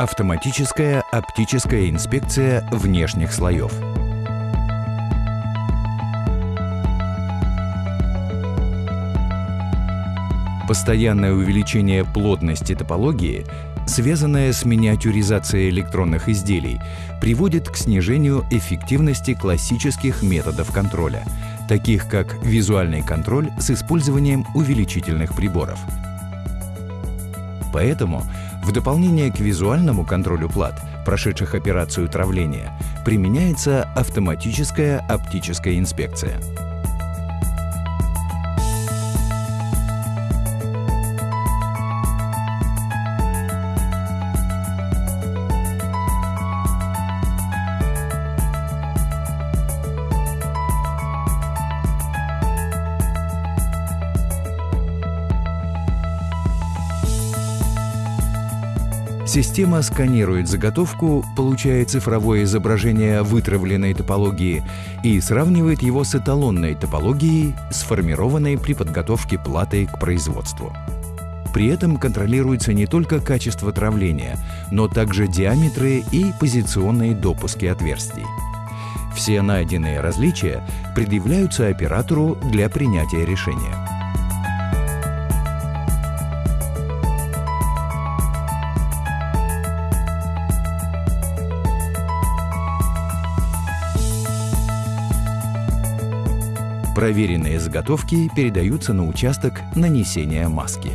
Автоматическая оптическая инспекция внешних слоев. Постоянное увеличение плотности топологии, связанное с миниатюризацией электронных изделий, приводит к снижению эффективности классических методов контроля, таких как визуальный контроль с использованием увеличительных приборов. Поэтому в дополнение к визуальному контролю плат, прошедших операцию травления, применяется автоматическая оптическая инспекция. Система сканирует заготовку, получая цифровое изображение вытравленной топологии и сравнивает его с эталонной топологией, сформированной при подготовке платы к производству. При этом контролируется не только качество травления, но также диаметры и позиционные допуски отверстий. Все найденные различия предъявляются оператору для принятия решения. Проверенные заготовки передаются на участок нанесения маски.